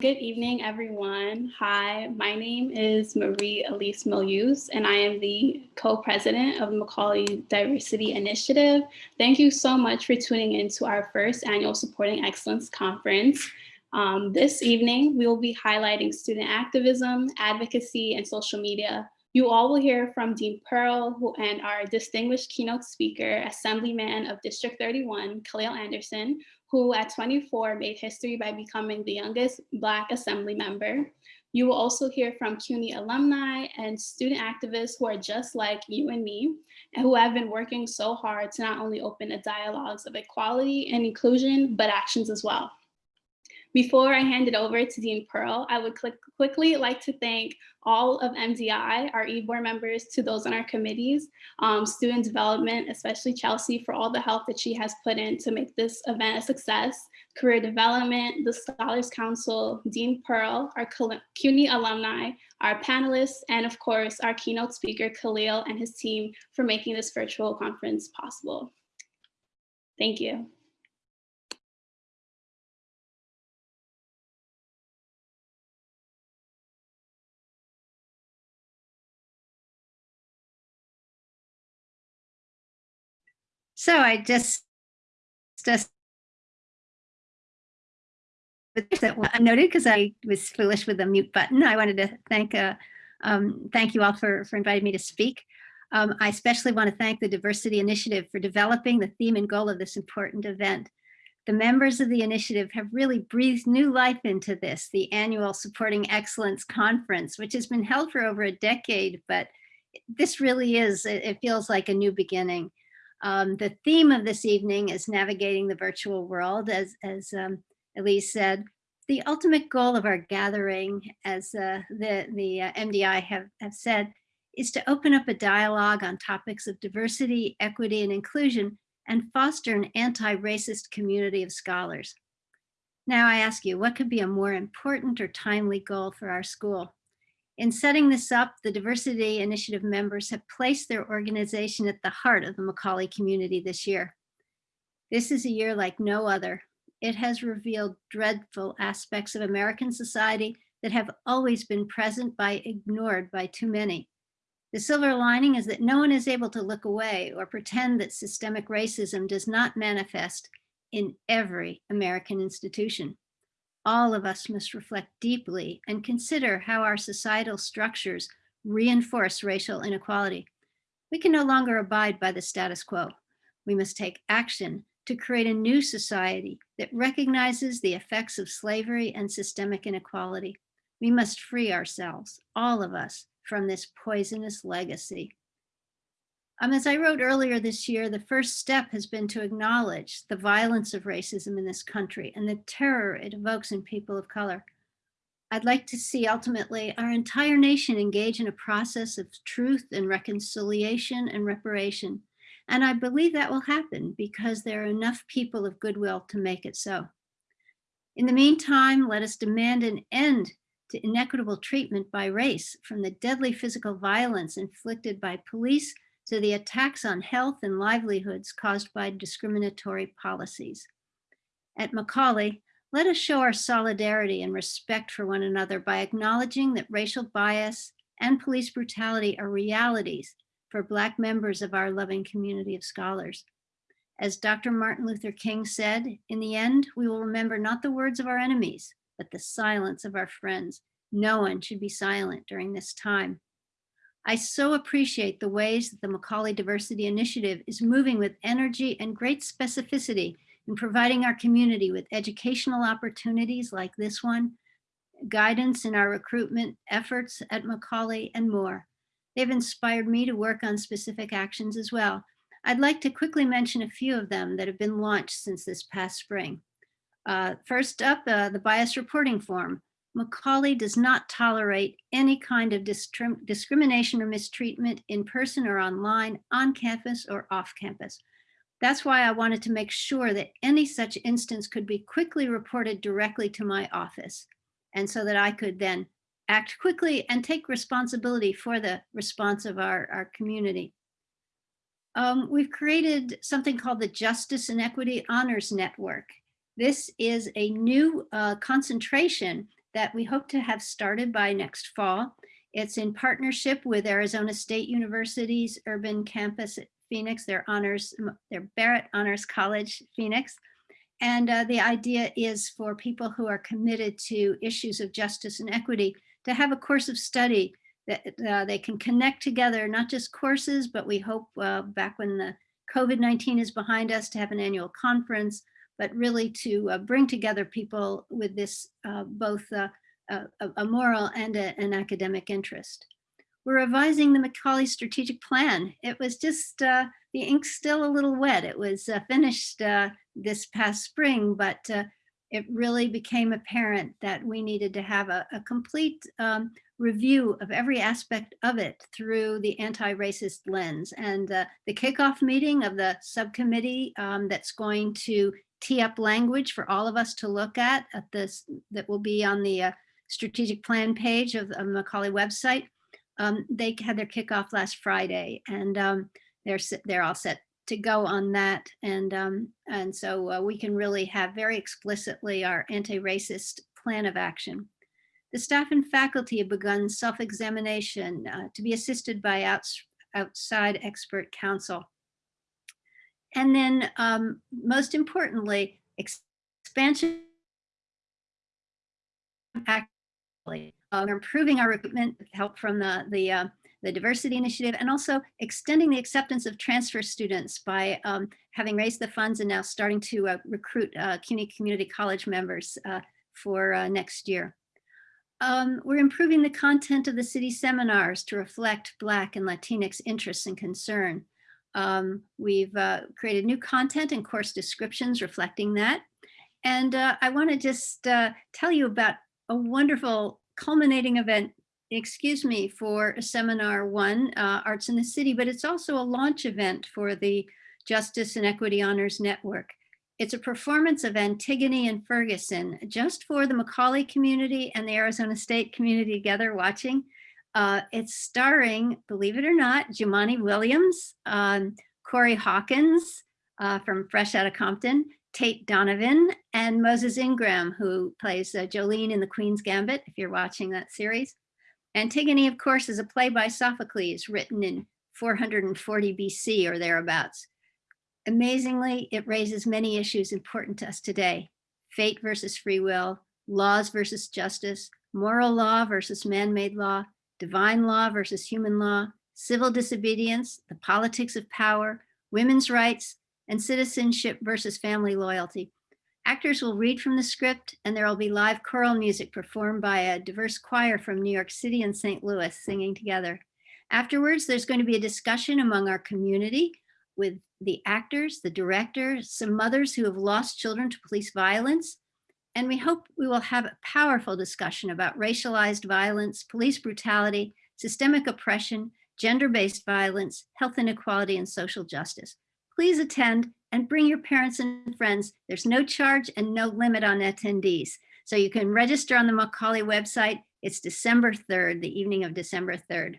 Good evening, everyone. Hi, my name is Marie Elise Milius, and I am the co-president of Macaulay Diversity Initiative. Thank you so much for tuning in to our first annual Supporting Excellence Conference. Um, this evening, we will be highlighting student activism, advocacy, and social media. You all will hear from Dean Pearl who, and our distinguished keynote speaker, Assemblyman of District 31, Khaleel Anderson, who at 24 made history by becoming the youngest Black Assembly member. You will also hear from CUNY alumni and student activists who are just like you and me, and who have been working so hard to not only open a dialogues of equality and inclusion, but actions as well. Before I hand it over to Dean Pearl, I would quickly like to thank all of MDI, our e-board members, to those on our committees, um, student development, especially Chelsea for all the help that she has put in to make this event a success, career development, the Scholars Council, Dean Pearl, our CUNY alumni, our panelists, and of course, our keynote speaker, Khaleel and his team for making this virtual conference possible. Thank you. So I just, just I noted because I was foolish with the mute button. I wanted to thank uh, um, thank you all for, for inviting me to speak. Um, I especially want to thank the Diversity Initiative for developing the theme and goal of this important event. The members of the initiative have really breathed new life into this, the annual Supporting Excellence Conference, which has been held for over a decade, but this really is, it feels like a new beginning. Um, the theme of this evening is navigating the virtual world, as, as um, Elise said. The ultimate goal of our gathering, as uh, the, the uh, MDI have, have said, is to open up a dialogue on topics of diversity, equity, and inclusion, and foster an anti-racist community of scholars. Now I ask you, what could be a more important or timely goal for our school? In setting this up, the Diversity Initiative members have placed their organization at the heart of the Macaulay community this year. This is a year like no other. It has revealed dreadful aspects of American society that have always been present by ignored by too many. The silver lining is that no one is able to look away or pretend that systemic racism does not manifest in every American institution all of us must reflect deeply and consider how our societal structures reinforce racial inequality. We can no longer abide by the status quo. We must take action to create a new society that recognizes the effects of slavery and systemic inequality. We must free ourselves, all of us, from this poisonous legacy. Um, as I wrote earlier this year, the first step has been to acknowledge the violence of racism in this country and the terror it evokes in people of color. I'd like to see ultimately our entire nation engage in a process of truth and reconciliation and reparation. And I believe that will happen because there are enough people of goodwill to make it so. In the meantime, let us demand an end to inequitable treatment by race from the deadly physical violence inflicted by police to the attacks on health and livelihoods caused by discriminatory policies. At Macaulay, let us show our solidarity and respect for one another by acknowledging that racial bias and police brutality are realities for Black members of our loving community of scholars. As Dr. Martin Luther King said, in the end, we will remember not the words of our enemies, but the silence of our friends. No one should be silent during this time. I so appreciate the ways that the Macaulay Diversity Initiative is moving with energy and great specificity in providing our community with educational opportunities like this one, guidance in our recruitment efforts at Macaulay and more. They've inspired me to work on specific actions as well. I'd like to quickly mention a few of them that have been launched since this past spring. Uh, first up, uh, the bias reporting form. Macaulay does not tolerate any kind of discrimination or mistreatment in person or online, on campus or off campus. That's why I wanted to make sure that any such instance could be quickly reported directly to my office. And so that I could then act quickly and take responsibility for the response of our, our community. Um, we've created something called the Justice and Equity Honors Network. This is a new uh, concentration that we hope to have started by next fall. It's in partnership with Arizona State University's urban campus at Phoenix, their honors, their Barrett Honors College, Phoenix. And uh, the idea is for people who are committed to issues of justice and equity to have a course of study that uh, they can connect together, not just courses, but we hope uh, back when the COVID-19 is behind us to have an annual conference, but really to uh, bring together people with this uh, both uh, a, moral and a, an academic interest. We're revising the Macaulay strategic plan. It was just, uh, the ink's still a little wet. It was uh, finished uh, this past spring, but it really became apparent that we needed to have a, a complete um, review of every aspect of it through the anti-racist lens. And uh, the kickoff meeting of the subcommittee um, that's going to tee up language for all of us to look at at this that will be on the uh, strategic plan page of the Macaulay website. Um, they had their kickoff last Friday and um, they're, they're all set to go on that. And, um, and so uh, we can really have very explicitly our anti-racist plan of action. The staff and faculty have begun self-examination uh, to be assisted by outs outside expert counsel. And then um, most importantly, expansion uh, improving our recruitment with help from the, the, uh, the diversity initiative and also extending the acceptance of transfer students by um, having raised the funds and now starting to uh, recruit uh, CUNY Community College members uh, for uh, next year. Um, we're improving the content of the city seminars to reflect Black and Latinx interests and concern. Um, we've uh, created new content and course descriptions reflecting that. And uh, I want to just uh, tell you about a wonderful culminating event, excuse me, for seminar one, uh, Arts in the City, but it's also a launch event for the Justice and Equity Honors Network. It's a performance of Antigone in Ferguson, just for the Macaulay community and the Arizona State community together watching. Uh, it's starring, believe it or not, Jumaane Williams, um, Corey Hawkins uh, from Fresh Out of Compton, Tate Donovan and Moses Ingram, who plays uh, Jolene in The Queen's Gambit, if you're watching that series. Antigone, of course, is a play by Sophocles written in 440 BC or thereabouts. Amazingly, it raises many issues important to us today. Fate versus free will, laws versus justice, moral law versus man-made law, divine law versus human law, civil disobedience, the politics of power, women's rights, and citizenship versus family loyalty. Actors will read from the script and there will be live choral music performed by a diverse choir from New York City and St. Louis singing together. Afterwards, there's going to be a discussion among our community with the actors, the director, some mothers who have lost children to police violence. And we hope we will have a powerful discussion about racialized violence, police brutality, systemic oppression, gender-based violence, health inequality, and social justice please attend and bring your parents and friends. There's no charge and no limit on attendees. So you can register on the Macaulay website. It's December 3rd, the evening of December 3rd.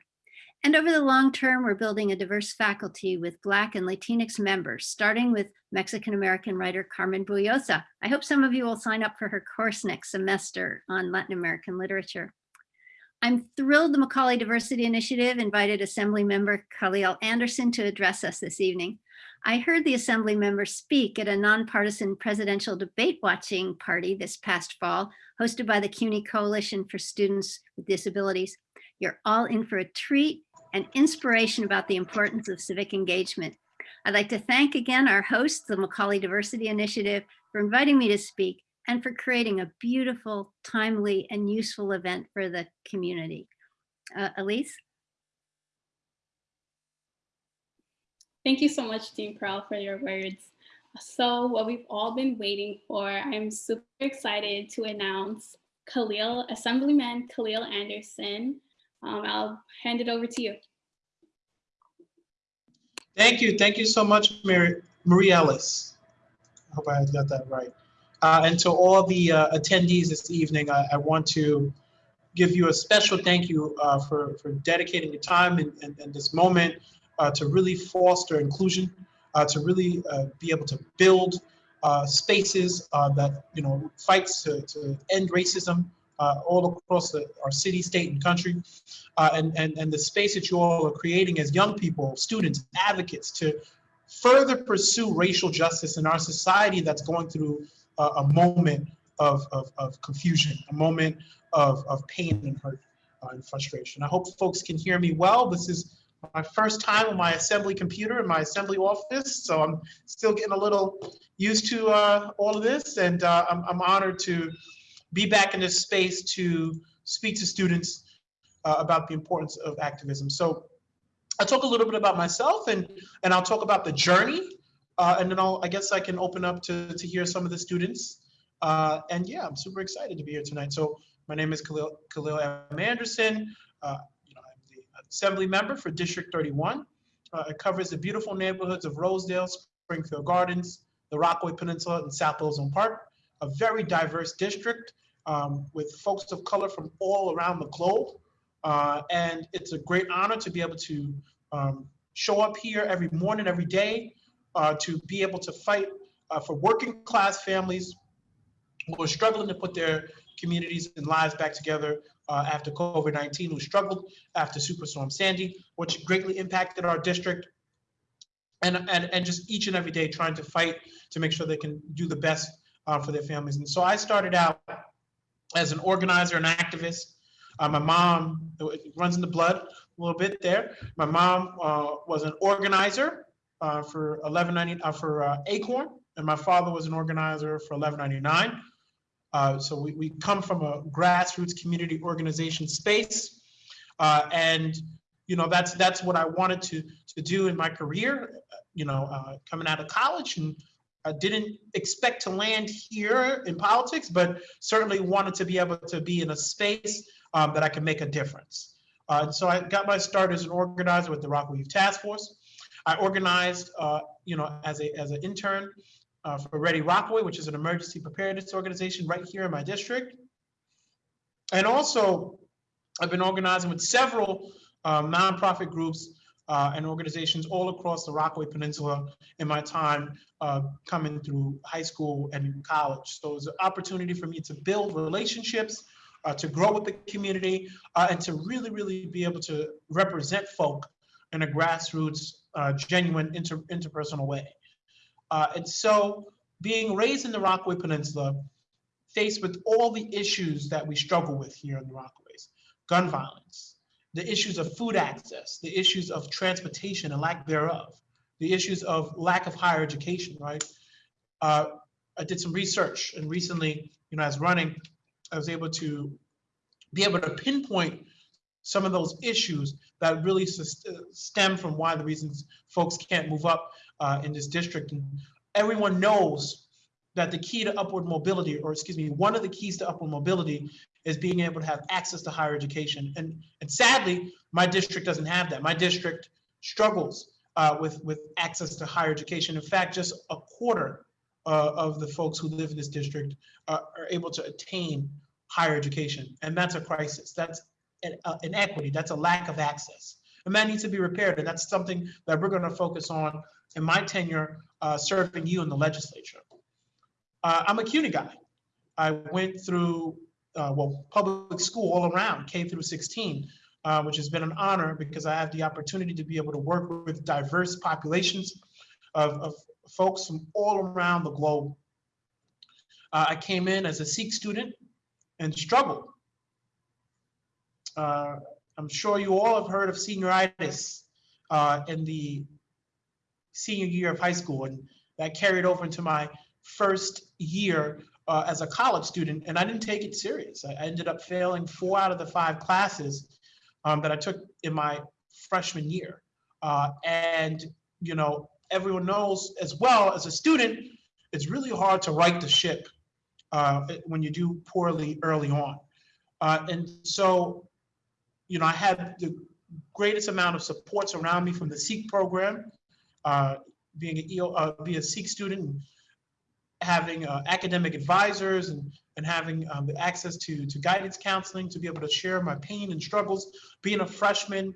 And over the long term, we're building a diverse faculty with Black and Latinx members, starting with Mexican-American writer Carmen Boullosa. I hope some of you will sign up for her course next semester on Latin American literature. I'm thrilled the Macaulay Diversity Initiative invited Assembly Member Khaleel Anderson to address us this evening. I heard the assembly member speak at a nonpartisan presidential debate watching party this past fall, hosted by the CUNY Coalition for Students with Disabilities. You're all in for a treat and inspiration about the importance of civic engagement. I'd like to thank again our hosts, the Macaulay Diversity Initiative, for inviting me to speak and for creating a beautiful, timely, and useful event for the community. Uh, Elise? Thank you so much, Dean Pearl, for your words. So what we've all been waiting for, I'm super excited to announce Khaleel, Assemblyman Khaleel Anderson. Um, I'll hand it over to you. Thank you. Thank you so much, Marie Ellis. I hope I got that right. Uh, and to all the uh, attendees this evening, I, I, want to give you a special thank you uh, for, for dedicating your time and, and, and this moment uh, to really foster inclusion, uh, to really uh, be able to build spaces that you know fights to, to end racism uh, all across the, our city, state, and country. Uh, and, and, and the space that you all are creating as young people, students, advocates to further pursue racial justice in our society that's going through a, a moment of, of, of confusion, a moment of, of pain and hurt uh, and frustration. I hope folks can hear me well. This is my first time on my assembly computer in my assembly office, so I'm still getting a little used to uh, all of this, and uh, I'm, I'm honored to be back in this space to speak to students uh, about the importance of activism. So I'll talk a little bit about myself, and and I'll talk about the journey, uh, and then I'll I guess I can open up to to hear some of the students. Uh, and yeah, I'm super excited to be here tonight. So my name is Khaleel, Khaleel M. Anderson. Uh, you know, I'm the assembly member for District 31. Uh, it covers the beautiful neighborhoods of Rosedale, Springfield Gardens, the Rockaway Peninsula, and South Ozone Park. A very diverse district um, with folks of color from all around the globe. Uh, and it's a great honor to be able to um, show up here every morning, every day, uh, to be able to fight uh, for working class families who are struggling to put their communities and lives back together uh, after COVID-19, who struggled after Superstorm Sandy, which greatly impacted our district. And, and, and just each and every day trying to fight to make sure they can do the best uh, for their families. And so I started out as an organizer and activist. Uh, my mom runs in the blood a little bit there. My mom uh, was an organizer uh, for 1190 uh, for uh, Acorn, and my father was an organizer for 1199. Uh, so we, we come from a grassroots community organization space, and you know that's that's what I wanted to to do in my career. You know, coming out of college and I didn't expect to land here in politics, but certainly wanted to be able to be in a space um, that I could make a difference. Uh, so I got my start as an organizer with the Rockaway Task Force. I organized, uh, you know, as a as an intern uh, for Ready Rockaway, which is an emergency preparedness organization right here in my district. And also, I've been organizing with several um, nonprofit groups uh, and organizations all across the Rockaway Peninsula in my time uh, coming through high school and college. So it was an opportunity for me to build relationships, uh, to grow with the community, uh, and to really, really be able to represent folk in a grassroots, uh, genuine inter interpersonal way. Uh, and so being raised in the Rockaway Peninsula, faced with all the issues that we struggle with here in the Rockaways, gun violence, the issues of food access, the issues of transportation and lack thereof, the issues of lack of higher education, right? Uh, I did some research and recently, you know, as running, I was able to be able to pinpoint some of those issues that really stem from why the reasons folks can't move up uh, in this district. And everyone knows that the key to upward mobility, or excuse me, one of the keys to upward mobility is being able to have access to higher education. And, and sadly, my district doesn't have that. My district struggles uh, with, with access to higher education. In fact, just a quarter uh, of the folks who live in this district uh, are able to attain higher education. And that's a crisis. That's an uh, inequity. That's a lack of access. And that needs to be repaired. And that's something that we're going to focus on in my tenure uh, serving you in the legislature. Uh, I'm a CUNY guy. I went through uh, well, public school all around, K through 16, uh, which has been an honor because I have the opportunity to be able to work with diverse populations of, of folks from all around the globe. Uh, I came in as a SEEK student and struggled. Uh, I'm sure you all have heard of senioritis uh, in the senior year of high school, and that carried over into my first year uh, as a college student, and I didn't take it serious. I, ended up failing four out of the five classes um, that I took in my freshman year. Uh, and, you know, everyone knows as well as a student, it's really hard to right the ship uh, when you do poorly early on. Uh, and so, you know, I had the greatest amount of supports around me from the SEEK program, uh, being a, uh, be a SEEK student, having uh, academic advisors and, and having um, the access to, to guidance counseling to be able to share my pain and struggles. Being a freshman,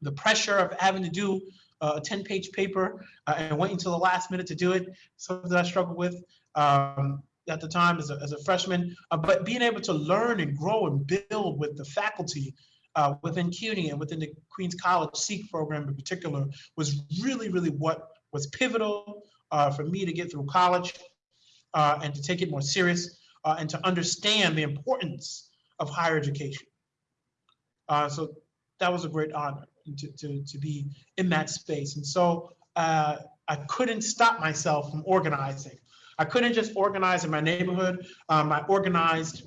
the pressure of having to do uh, a 10 page paper uh, and waiting until the last minute to do it, something that I struggled with. Um, at the time as a, as a freshman, uh, but being able to learn and grow and build with the faculty uh, within CUNY and within the Queens College SEEK program in particular was really, really what was pivotal for me to get through college uh, and to take it more serious uh, and to understand the importance of higher education. Uh, so that was a great honor to, to, to be in that space. And so uh, I couldn't stop myself from organizing. I couldn't just organize in my neighborhood. Um, I organized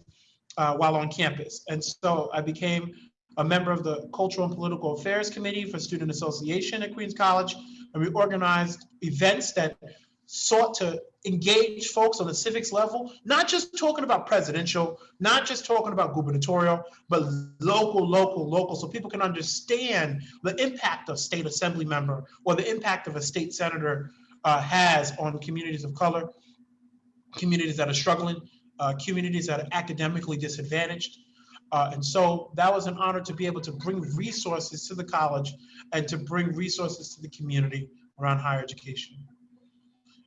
uh, while on campus. And so I became a member of the Cultural and Political Affairs Committee for Student Association at Queens College. And we organized events that sought to engage folks on the civics level, not just talking about presidential, not just talking about gubernatorial, but local, local, local, so people can understand the impact of state assembly member or the impact of a state senator uh, has on communities of color, communities that are struggling, uh, communities that are academically disadvantaged. Uh, and so that was an honor to be able to bring resources to the college and to bring resources to the community around higher education.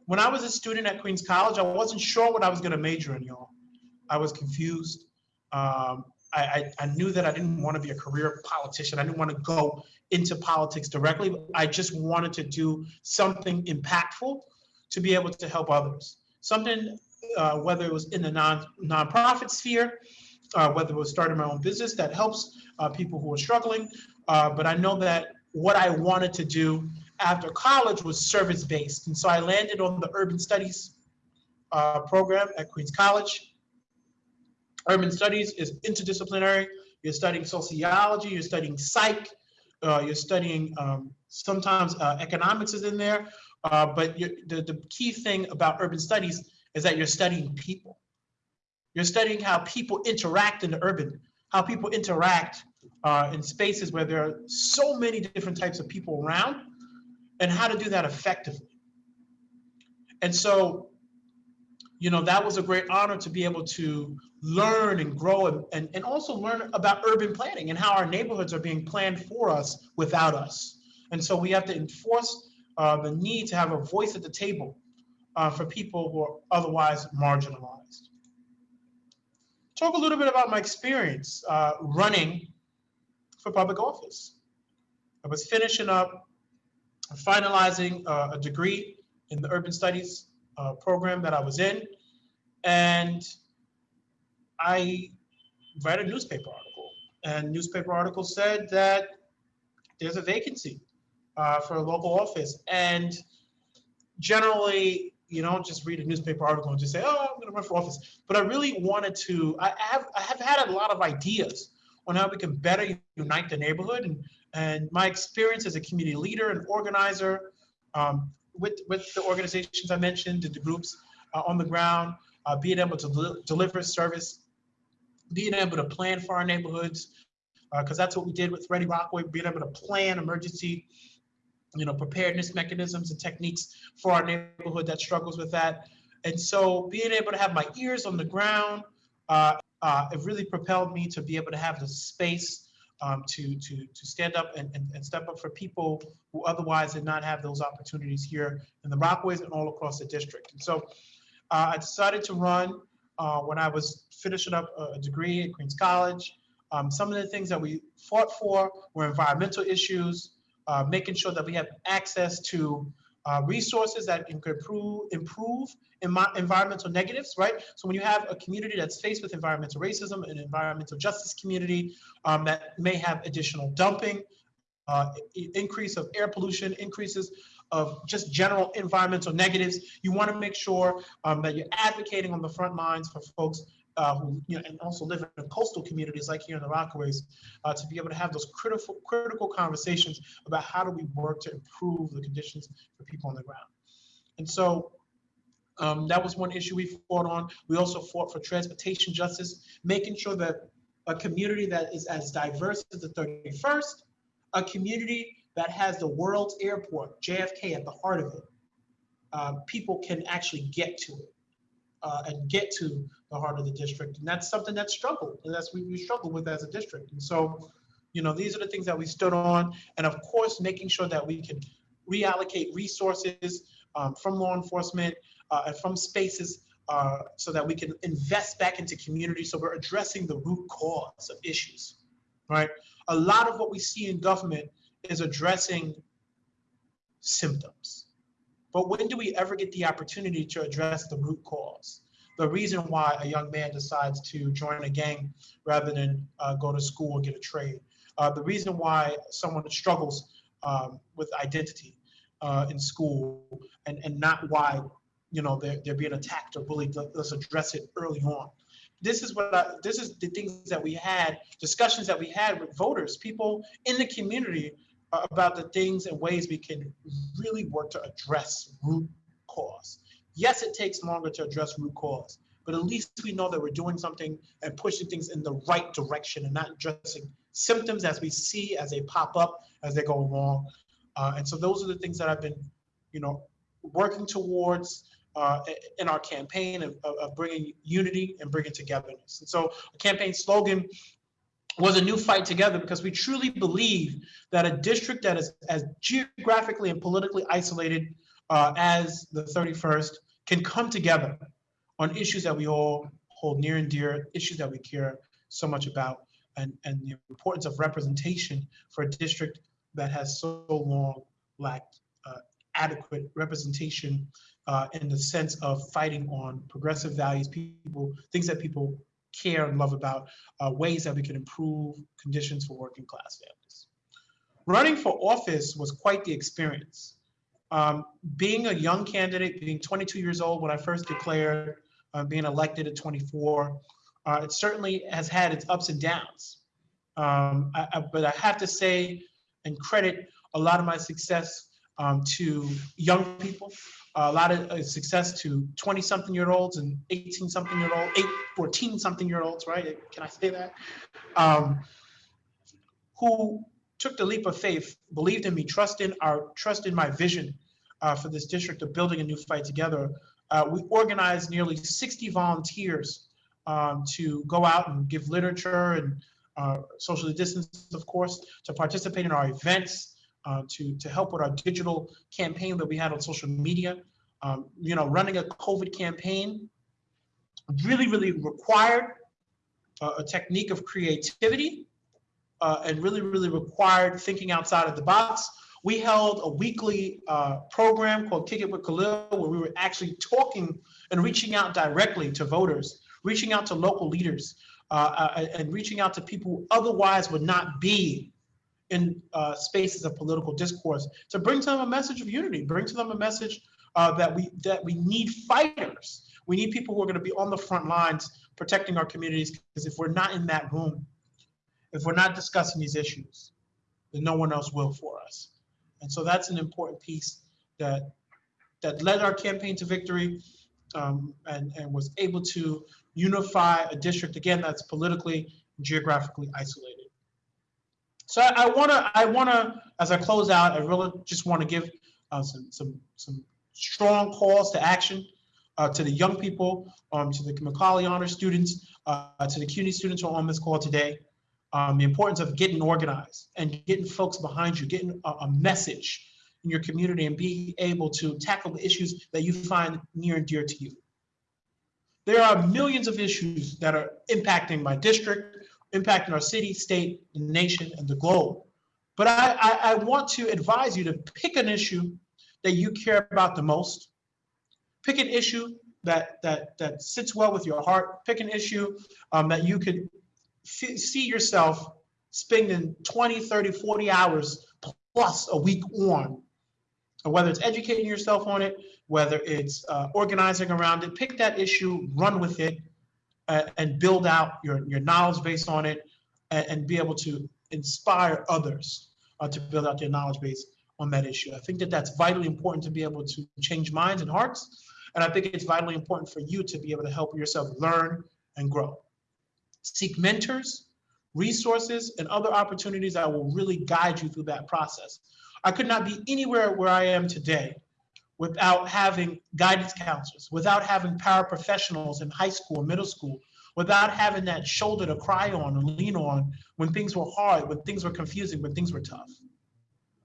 When I was a student at Queens College, I wasn't sure what I was going to major in, y'all. I was confused. Um, I, I, I, knew that I didn't want to be a career politician. I didn't want to go into politics directly. I just wanted to do something impactful to be able to help others. Something, uh, whether it was in the non nonprofit sphere, uh, whether it was starting my own business that helps uh, people who are struggling. Uh, but I know that what I wanted to do after college was service based. And so I landed on the urban studies uh, program at Queens College. Urban studies is interdisciplinary. You're studying sociology, you're studying psych, uh, you're studying um, sometimes uh, economics is in there. But the, the key thing about urban studies is that you're studying people. You're studying how people interact in the urban, how people interact uh, in spaces where there are so many different types of people around and how to do that effectively. And so, you know, that was a great honor to be able to learn and grow and, and, and also learn about urban planning and how our neighborhoods are being planned for us without us. And so we have to enforce uh, the need to have a voice at the table uh, for people who are otherwise marginalized. Talk a little bit about my experience uh, running for public office. I was finishing up finalizing uh, a degree in the urban studies uh, program that I was in. And I read a newspaper article and newspaper article said that there's a vacancy uh, for a local office. And generally, you don't just read a newspaper article and just say, oh, I'm gonna run for office. But I really wanted to, I have, I have had a lot of ideas on how we can better unite the neighborhood and and my experience as a community leader and organizer um, with, with the organizations I mentioned, the groups uh, on the ground, uh, being able to del deliver service, being able to plan for our neighborhoods, because uh, that's what we did with Ready Rockaway, being able to plan emergency you know, preparedness mechanisms and techniques for our neighborhood that struggles with that. And so being able to have my ears on the ground, uh, uh, it really propelled me to be able to have the space um, to, to, to stand up and, and, and, step up for people who otherwise did not have those opportunities here in the Rockaways and all across the district. And so uh, I decided to run uh, when I was finishing up a degree at Queens College. Um, some of the things that we fought for were environmental issues, uh, making sure that we have access to uh, resources that can improve, improve environmental negatives, right? So when you have a community that's faced with environmental racism, an environmental justice community um, that may have additional dumping, uh, increase of air pollution, increases of just general environmental negatives, you want to make sure um, that you're advocating on the front lines for folks uh, who, you know, and also live in coastal communities like here in the Rockaways, uh, to be able to have those critical critical conversations about how do we work to improve the conditions for people on the ground. And so um, that was one issue we fought on. We also fought for transportation justice, making sure that a community that is as diverse as the 31st, a community that has the world's airport, JFK, at the heart of it, uh, people can actually get to it uh, and get to the heart of the district. And that's something that struggled, and that's what we struggle with as a district. And so, you know, these are the things that we stood on. And of course, making sure that we can reallocate resources um, from law enforcement uh, and from spaces uh, so that we can invest back into community. So we're addressing the root cause of issues, right? A lot of what we see in government is addressing symptoms. But when do we ever get the opportunity to address the root cause? The reason why a young man decides to join a gang rather than uh, go to school or get a trade. Uh, the reason why someone struggles um, with identity uh, in school and, and not why you know they're, they're being attacked or bullied. Let's address it early on. This is what I, this is the things that we had discussions that we had with voters, people in the community about the things and ways we can really work to address root cause. Yes, it takes longer to address root cause, but at least we know that we're doing something and pushing things in the right direction and not addressing symptoms as we see as they pop up as they go along. Uh, and so those are the things that I've been, you know, working towards uh, in our campaign of, of, bringing unity and bringing togetherness. And so a campaign slogan was a new fight together because we truly believe that a district that is as geographically and politically isolated uh, as the 31st can come together on issues that we all hold near and dear, issues that we care so much about, and, and the importance of representation for a district that has so long lacked uh, adequate representation uh, in the sense of fighting on progressive values, people, things that people care and love about, uh, ways that we can improve conditions for working class families. Running for office was quite the experience. Um, being a young candidate, being 22 years old when I first declared, uh, being elected at 24, uh, it certainly has had its ups and downs. Um, I, I, but I have to say and credit a lot of my success um, to young people, a lot of uh, success to 20 something year olds and 18 something year old, 8, 14 something year olds, right? Can I say that? Um, who took the leap of faith, believed in me, trust in our trust in my vision uh, for this district of building a new fight together. Uh, we organized nearly 60 volunteers um, to go out and give literature and uh, socially distance, of course, to participate in our events, uh, to, to help with our digital campaign that we had on social media. Um, you know, running a COVID campaign really, really required uh, a technique of creativity uh, and really, really required thinking outside of the box. We held a weekly uh, program called Kick It with Khaleel, where we were actually talking and reaching out directly to voters, reaching out to local leaders, uh, uh, and reaching out to people who otherwise would not be in uh, spaces of political discourse to bring to them a message of unity, bring to them a message uh, that we that we need fighters. We need people who are going to be on the front lines protecting our communities. Because if we're not in that room, if we're not discussing these issues, then no one else will for us. And so that's an important piece that that led our campaign to victory um, and, and was able to unify a district, again, that's politically, geographically isolated. So I, I wanna, I wanna, as I close out, I really just wanna give uh, some, some, some strong calls to action uh, to the young people, um, to the Macaulay Honor students, uh, to the CUNY students who are on this call today, um, the importance of getting organized and getting folks behind you, getting a, a message in your community and being able to tackle the issues that you find near and dear to you. There are millions of issues that are impacting my district, impacting our city, state, nation, and the globe. But I, I, I want to advise you to pick an issue that you care about the most. Pick an issue that that that sits well with your heart. Pick an issue um, that you could see yourself spending 20, 30, 40 hours plus a week on. And whether it's educating yourself on it, whether it's uh, organizing around it, pick that issue, run with it, and build out your, your knowledge base on it, and, and be able to inspire others uh, to build out their knowledge base on that issue. I think that that's vitally important to be able to change minds and hearts. And I think it's vitally important for you to be able to help yourself learn and grow. Seek mentors, resources, and other opportunities that will really guide you through that process. I could not be anywhere where I am today without having guidance counselors, without having paraprofessionals in high school, middle school, without having that shoulder to cry on and lean on when things were hard, when things were confusing, when things were tough.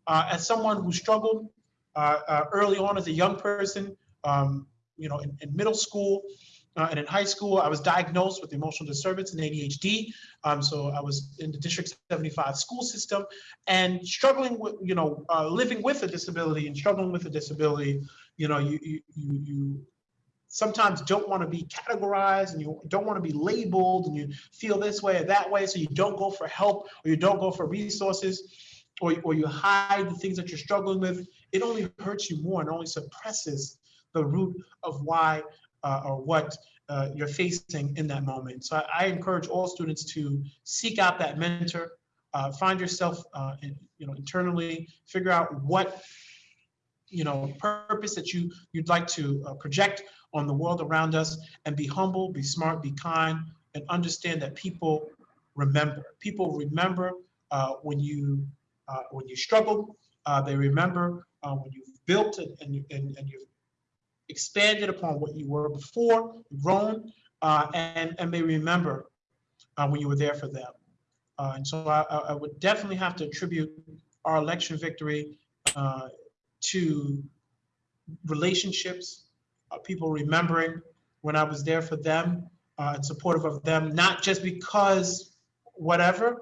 Uh, as someone who struggled uh, uh, early on as a young person, um, you know, in, in, middle school, Uh, and in high school, I was diagnosed with emotional disturbance and ADHD. Um, so I was in the District 75 school system and struggling with, you know, uh, living with a disability and struggling with a disability. You know, you you you, you sometimes don't want to be categorized and you don't want to be labeled and you feel this way or that way, so you don't go for help or you don't go for resources or, or you hide the things that you're struggling with. It only hurts you more and only suppresses the root of why uh, or what uh, you're facing in that moment. So I, I, encourage all students to seek out that mentor, uh, find yourself, uh, in, you know, internally, figure out what, you know, purpose that you you'd like to uh, project on the world around us, and be humble, be smart, be kind, and understand that people remember. People remember uh, when you when you struggle. they remember when you've built and, and, and, and you've expanded upon what you were before, grown, uh, and, and may remember uh, when you were there for them. Uh, and so I, I, would definitely have to attribute our election victory uh, to relationships, uh, people remembering when I was there for them uh, and supportive of them, not just because whatever,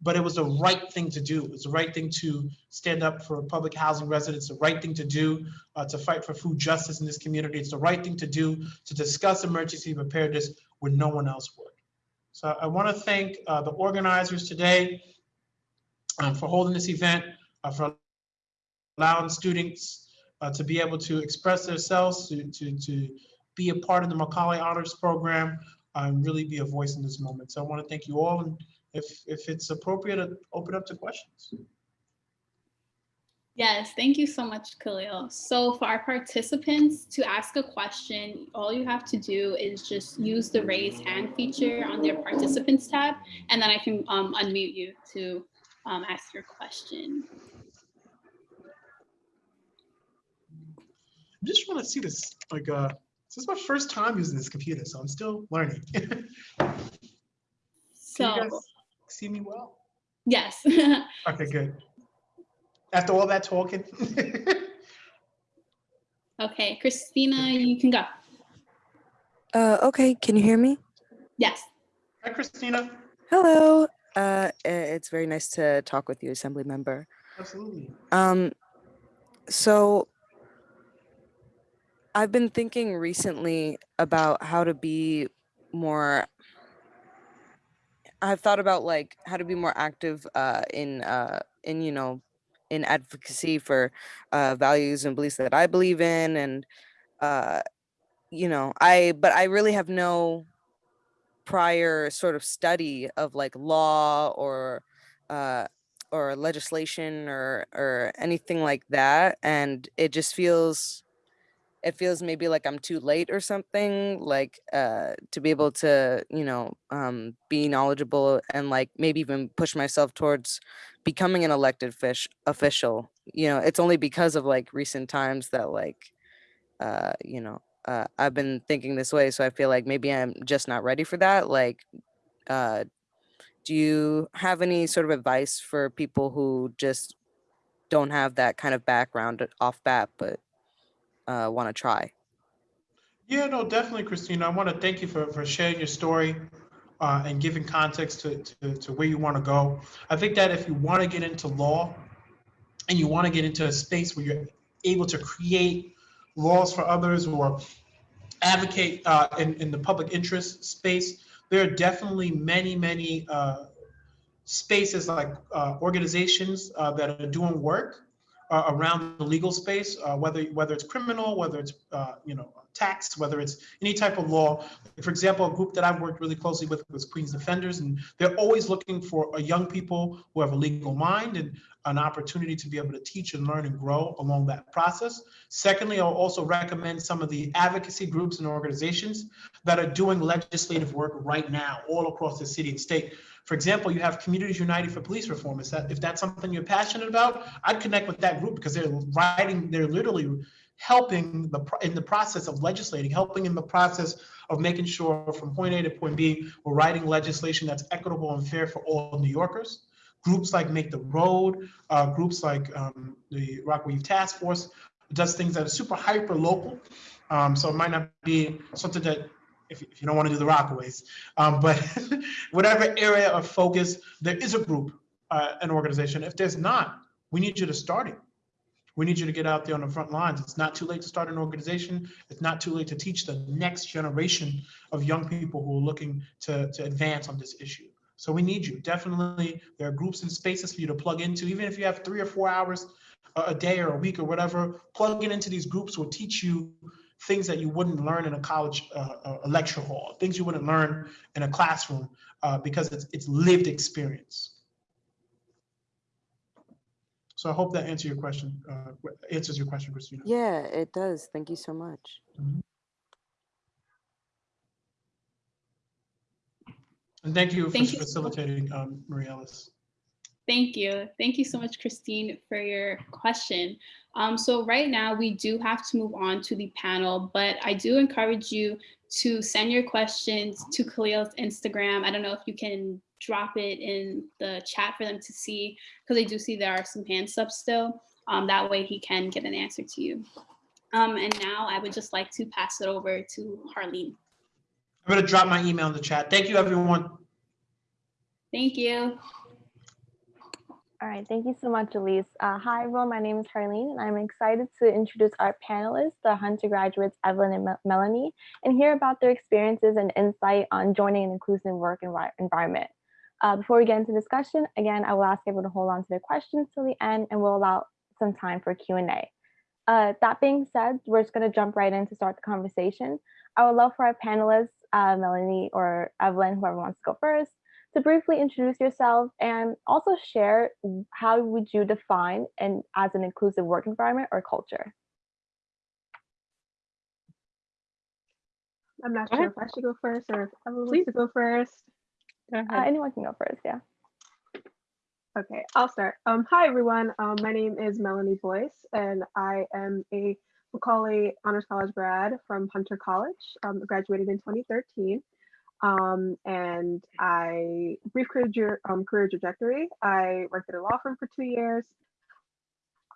but it was the right thing to do. It was the right thing to stand up for public housing residents, the right thing to do uh, to fight for food justice in this community. It's the right thing to do to discuss emergency preparedness when no one else would. So I want to thank uh, the organizers today um, for holding this event, uh, for allowing students uh, to be able to express themselves, to, to, to be a part of the Macaulay Honors Program, and really be a voice in this moment. So I want to thank you all and if, if it's appropriate, to open up to questions. Yes, thank you so much, Khaleel. So for our participants to ask a question, all you have to do is just use the raise hand feature on their participants tab, and then I can um, unmute you to um, ask your question. I just want to see this, like, uh, this is my first time using this computer, so I'm still learning. so see me well? Yes. okay, good. After all that talking. okay, Christina, you can go. Uh, okay, can you hear me? Yes. Hi, Christina. Hello. Uh, it's very nice to talk with you, Assembly Member. Absolutely. Um, so I've been thinking recently about how to be more I've thought about like how to be more active uh, in uh, in you know in advocacy for uh, values and beliefs that I believe in, and uh, you know I but I really have no prior sort of study of like law or uh, or legislation or or anything like that, and it just feels it feels maybe like I'm too late or something, like uh, to be able to, you know, um, be knowledgeable and like maybe even push myself towards becoming an elected fish official. You know, it's only because of like recent times that like, uh, you know, uh, I've been thinking this way. So I feel like maybe I'm just not ready for that. Like, uh, do you have any sort of advice for people who just don't have that kind of background off bat, but uh, want to try. Yeah, no, definitely, Christina. I want to thank you for, for sharing your story uh, and giving context to, to, to where you want to go. I think that if you want to get into law and you want to get into a space where you're able to create laws for others or advocate uh, in, in the public interest space, there are definitely many, many uh, spaces like uh, organizations uh, that are doing work uh, around the legal space, uh, whether whether it's criminal, whether it's uh, you know tax, whether it's any type of law. For example, a group that I've worked really closely with was Queens Defenders, and they're always looking for a young people who have a legal mind and an opportunity to be able to teach and learn and grow along that process. Secondly, I'll also recommend some of the advocacy groups and organizations that are doing legislative work right now all across the city and state for example, you have Communities United for Police Reform. Is that if that's something you're passionate about, I'd connect with that group because they're writing, they're literally helping the in the process of legislating, helping in the process of making sure from point A to point B, we're writing legislation that's equitable and fair for all New Yorkers. Groups like Make the Road, uh, groups like um, the Rockaway Task Force does things that are super hyper local. Um, so it might not be something that if, if you don't want to do the Rockaways. Um, but whatever area of focus, there is a group, uh, an organization. If there's not, we need you to start it. We need you to get out there on the front lines. It's not too late to start an organization. It's not too late to teach the next generation of young people who are looking to, to advance on this issue. So we need you. Definitely, there are groups and spaces for you to plug into, even if you have three or four hours a a day or a week or whatever, plugging into these groups will teach you things that you wouldn't learn in a college, uh, a lecture hall, things you wouldn't learn in a classroom, uh, because it's, it's lived experience. So I hope that answers your question, uh, answers your question, Christina. Yeah, it does. Thank you so much. And thank you for Thank you so facilitating, um, Maria Ellis. Thank you. Thank you so much, Christine, for your question. Um, so right now we do have to move on to the panel, but I do encourage you to send your questions to Khaleel's Instagram. I don't know if you can drop it in the chat for them to see, because I do see there are some hands up still. Um, that way he can get an answer to you. Um, and now I would just like to pass it over to Harleen. I'm gonna drop my email in the chat. Thank you, everyone. Thank you. All right, thank you so much, Elise. Uh, hi, everyone. My name is Harleen, and I'm excited to introduce our panelists, the Hunter graduates, Evelyn and Mel- Melanie, and hear about their experiences and insight on joining an inclusive work envi- environment. Uh, before we get into discussion, again, I will ask everyone to hold on to their questions till the end, and we'll allow some time for Q&A. Uh, that being said, we're just going to jump right in to start the conversation. I would love for our panelists, uh, Melanie or Evelyn, whoever wants to go first, to briefly introduce yourself and also share how would you define an as an inclusive work environment or culture. I'm not Go sure ahead. if I should go first or if Evelyn Please. wants to go first. Go Uh, anyone can go first, yeah. Okay, I'll start. Um, hi, everyone. Um, my name is Melanie Boyce, and I am a Macaulay Honors College grad from Hunter College. Um, graduated in 2013. Um, and I, brief career, um, career trajectory, I worked at a law firm for two years.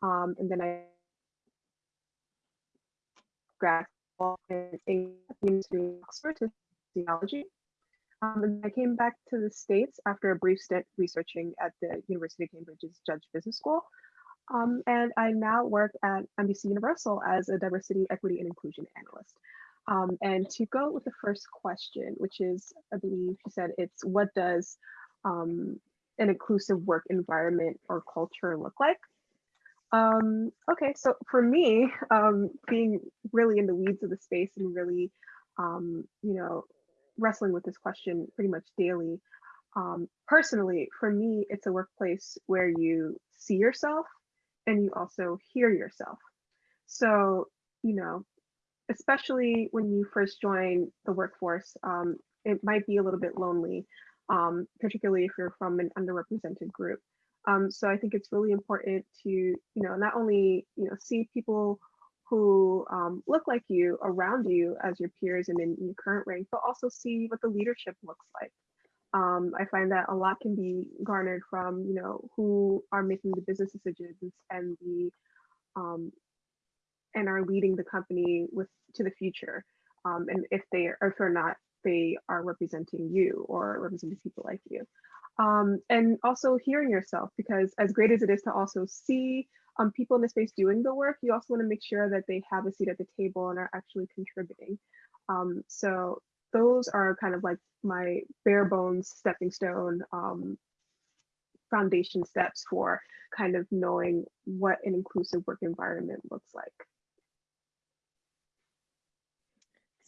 Um, and then I grad school in in University of Oxford to theology. Um, and I came back to the States after a brief stint researching at the University of Cambridge's Judge Business School. Um, and I now work at NBC Universal as a diversity, equity, and inclusion analyst. Um, and to go with the first question, which is, I believe you said it's what does um, an inclusive work environment or culture look like? Um, okay, so for me, um, being really in the weeds of the space and really, um, you know, wrestling with this question pretty much daily. Um, personally, for me, it's a workplace where you see yourself and you also hear yourself. So, you know, especially when you first join the workforce, um, it might be a little bit lonely, um, particularly if you're from an underrepresented group. Um, so I think it's really important to, you know, not only, you know, see people who um, look like you around you as your peers and in your current rank, but also see what the leadership looks like. Um, I find that a lot can be garnered from, you know, who are making the business decisions and the um, and are leading the company with to the future. Um, and if they are, if or not they are representing you or representing people like you. Um, and also hearing yourself, because as great as it is to also see um, people in the space doing the work, you also want to make sure that they have a seat at the table and are actually contributing. Um, so those are kind of like my bare bones stepping stone um, foundation steps for kind of knowing what an inclusive work environment looks like.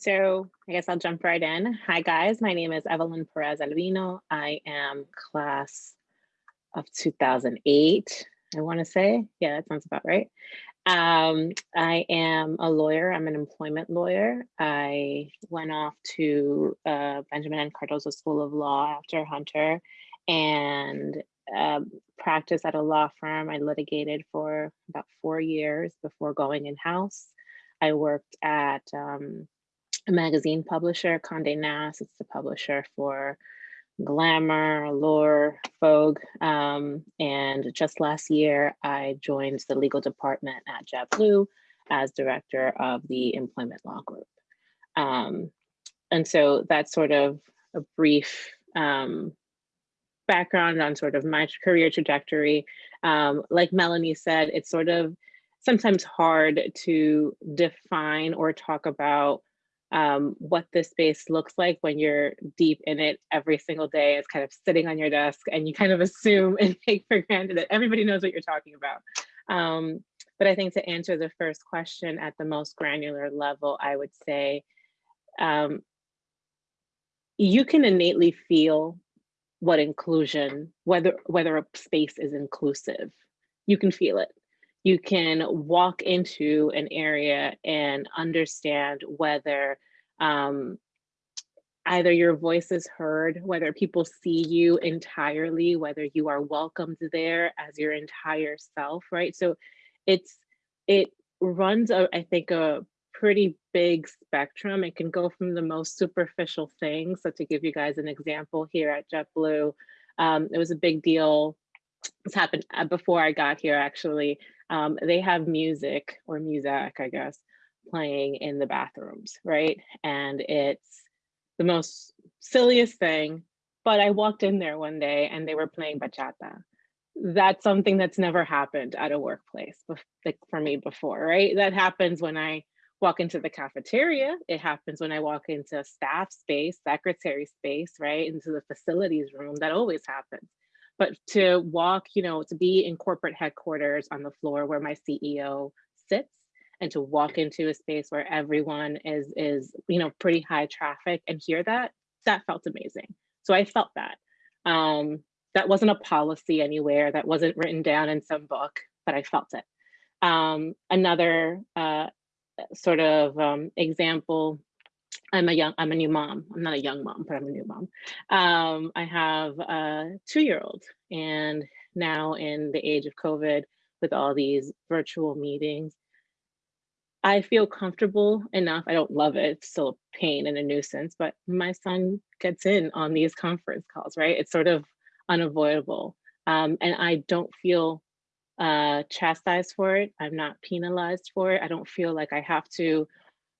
So I guess I'll jump right in. Hi, guys. My name is Evelyn Perez Alvino. I am class of 2008, I want to say. Yeah, that sounds about right. Um, I am a lawyer. I'm an employment lawyer. I went off to uh, Benjamin N. Cardozo School of Law after Hunter and um, practiced at a law firm. I litigated for about four years before going in-house. I worked at um, a magazine publisher, Condé Nast. It's the publisher for Glamour, Allure, Vogue. Um, and just last year, I joined the legal department at JetBlue as director of the employment law group. Um, and so that's sort of a brief um, background on sort of my career trajectory. Um, like Melanie said, it's sort of sometimes hard to define or talk about um, what this space looks like when you're deep in it every single day. It's kind of sitting on your desk and you kind of assume and take for granted that everybody knows what you're talking about. Um, but I think to answer the first question at the most granular level, I would say um, you can innately feel what inclusion, whether whether a space is inclusive, you can feel it. You can walk into an area and understand whether um, either your voice is heard, whether people see you entirely, whether you are welcomed there as your entire self, right? So it's it runs, a, I think, a pretty big spectrum. It can go from the most superficial things. So to give you guys an example here at JetBlue, um, it was a big deal. This happened uh, before I got here, actually. Um, they have music or music, I guess, playing in the bathrooms, right? And it's the most silliest thing. But I walked in there one day and they were playing bachata. That's something that's never happened at a workplace like for me before, right? That happens when I walk into the cafeteria. It happens when I walk into staff space, secretary space, right? Into the facilities room. That always happens. But to walk, you know, to be in corporate headquarters on the floor where my CEO sits and to walk into a space where everyone is is you know pretty high traffic and hear that that felt amazing. So i felt that. Um that wasn't a policy anywhere that wasn't written down in some book but i felt it. Um another uh sort of um, example I'm a young, I'm a new mom. I'm not a young mom, but I'm a new mom. Um, I have a two-year-old and now in the age of COVID with all these virtual meetings, I feel comfortable enough. I don't love it. It's still a pain and a nuisance, but my son gets in on these conference calls, right? It's sort of unavoidable. Um, and I don't feel uh, chastised for it. I'm not penalized for it. I don't feel like I have to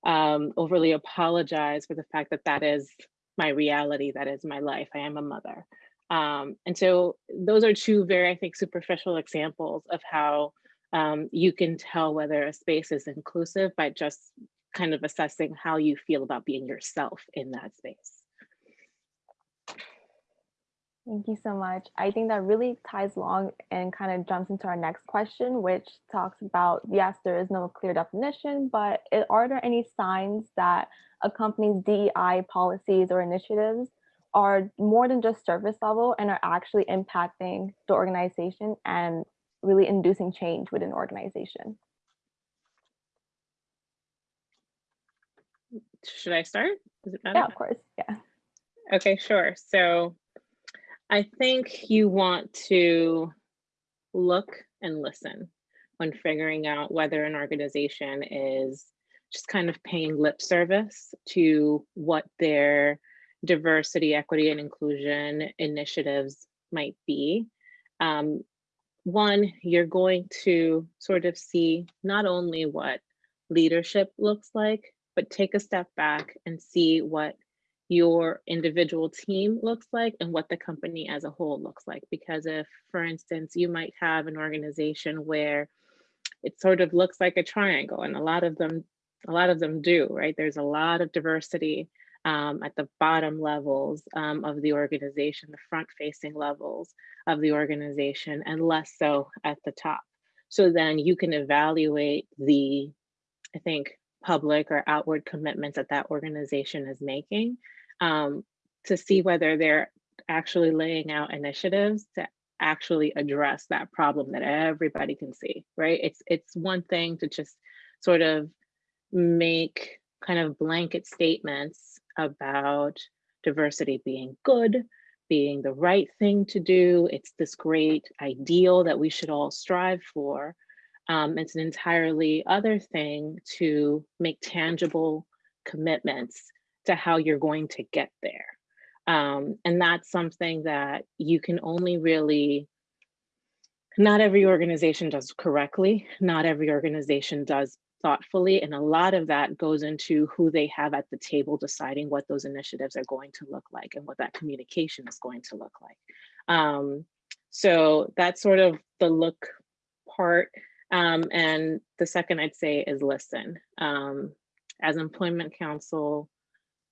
um, overly apologize for the fact that that is my reality, that is my life. I am a mother. Um, and so those are two very, I think, superficial examples of how um, you can tell whether a space is inclusive by just kind of assessing how you feel about being yourself in that space. Thank you so much. I think that really ties along and kind of jumps into our next question, which talks about, yes, there is no clear definition, but are there any signs that a company's DEI policies or initiatives are more than just surface level and are actually impacting the organization and really inducing change within the organization? Should I start? Is it better? Yeah, of course. Yeah. Okay, sure. So I think you want to look and listen when figuring out whether an organization is just kind of paying lip service to what their diversity, equity, and inclusion initiatives might be. Um, one, you're going to sort of see not only what leadership looks like, but take a step back and see what your individual team looks like and what the company as a whole looks like. Because if, for instance, you might have an organization where it sort of looks like a triangle and a lot of them, a lot of them do, right? There's a lot of diversity um, at the bottom levels um, of the organization, the front facing levels of the organization and less so at the top. So then you can evaluate the, I think, public or outward commitments that that organization is making um, to see whether they're actually laying out initiatives to actually address that problem that everybody can see, right? It's it's one thing to just sort of make kind of blanket statements about diversity being good, being the right thing to do. It's this great ideal that we should all strive for. Um, it's an entirely other thing to make tangible commitments to how you're going to get there. Um, and that's something that you can only really, not every organization does correctly. Not every organization does thoughtfully. And a lot of that goes into who they have at the table deciding what those initiatives are going to look like and what that communication is going to look like. Um, so that's sort of the look part. Um, and the second I'd say is listen. Um, as employment counsel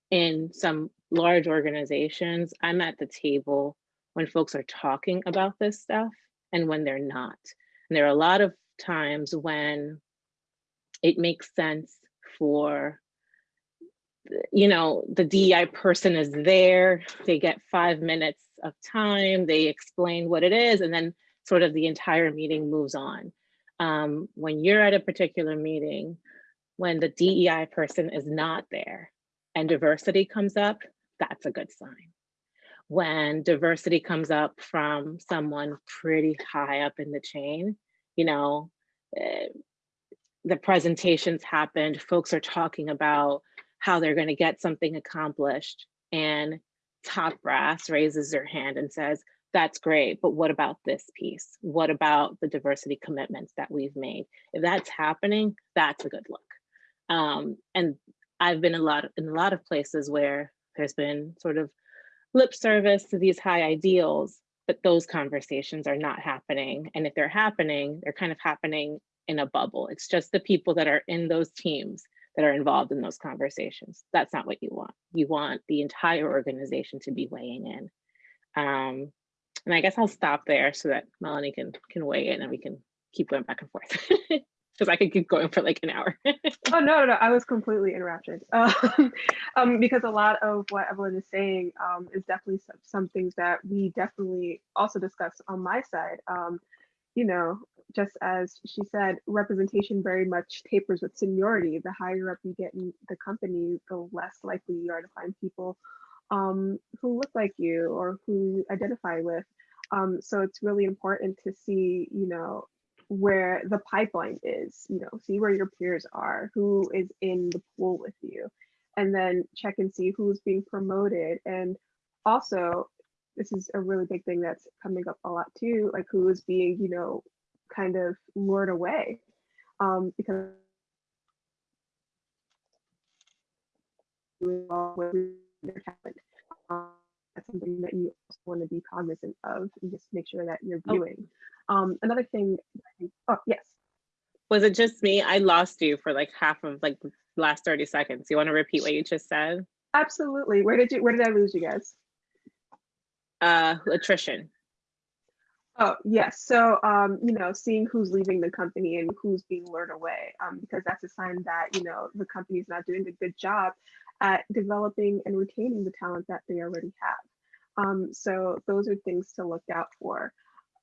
in some large organizations, I'm at the table when folks are talking about this stuff and when they're not. And there are a lot of times when it makes sense for you know, the DEI person is there, they get five minutes of time, they explain what it is, and then sort of the entire meeting moves on. Um, when you're at a particular meeting, when the DEI person is not there and diversity comes up, that's a good sign. When diversity comes up from someone pretty high up in the chain, you know, eh, the presentations happened, folks are talking about how they're going to get something accomplished and top brass raises their hand and says, that's great, but what about this piece? What about the diversity commitments that we've made? If that's happening, that's a good look. Um, and I've been a lot in a lot of places where there's been sort of lip service to these high ideals, but those conversations are not happening. And if they're happening, they're kind of happening in a bubble. It's just the people that are in those teams that are involved in those conversations. That's not what you want. You want the entire organization to be weighing in. Um, and I guess I'll stop there so that Melanie can can weigh in and we can keep going back and forth. Because I could keep going for like an hour. Oh, no, no, no, I was completely interrupted. Um, um, because a lot of what Evelyn is saying um, is definitely some, some things that we definitely also discuss on my side. Um, you know, just as she said, representation very much tapers with seniority. The higher up you get in the company, the less likely you are to find people um, who look like you or who identify with. Um, so it's really important to see, you know, where the pipeline is, you know, see where your peers are, who is in the pool with you, and then check and see who's being promoted. And also, this is a really big thing that's coming up a lot too, like who is being, you know, kind of lured away um, because their talent. Um, that's something that you also want to be cognizant of and just make sure that you're Oh. viewing. Um, another thing, oh yes, Was it just me? I lost you for like half of like the last 30 seconds. You want to repeat what you just said? absolutely. Where did you, where did I lose you guys? Uh, attrition. Oh, yes. So, um, you know, seeing who's leaving the company and who's being lured away, um, because that's a sign that, you know, the company's not doing a good job at developing and retaining the talent that they already have. Um, so those are things to look out for.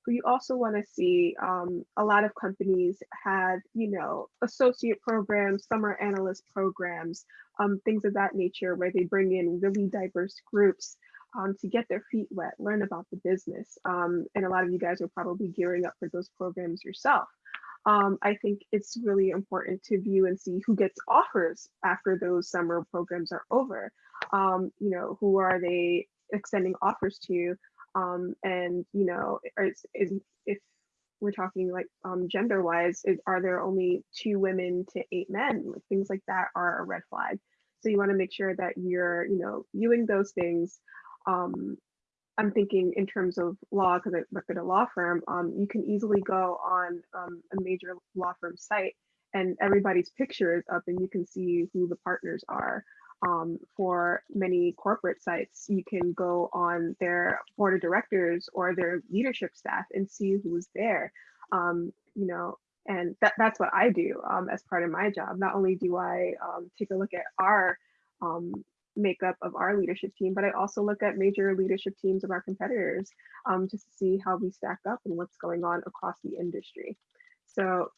You also want to see um, a lot of companies have, you know, associate programs, summer analyst programs, um, things of that nature, where they bring in really diverse groups um, to get their feet wet, learn about the business. Um, and a lot of you guys are probably gearing up for those programs yourself. Um, I think it's really important to view and see who gets offers after those summer programs are over. Um, you know, who are they extending offers to? Um, and you know, is, is if we're talking like um, gender wise, is, are there only two women to eight men? Like, things like that are a red flag. So you want to make sure that you're, you know, viewing those things um, I'm thinking in terms of law, because I work at a law firm, um, you can easily go on um, a major law firm site and everybody's picture is up and you can see who the partners are. Um, for many corporate sites, you can go on their board of directors or their leadership staff and see who's there. Um, you know, and that, that's what I do um, as part of my job. Not only do I um, take a look at our um, makeup of our leadership team, but I also look at major leadership teams of our competitors um, to see how we stack up and what's going on across the industry. So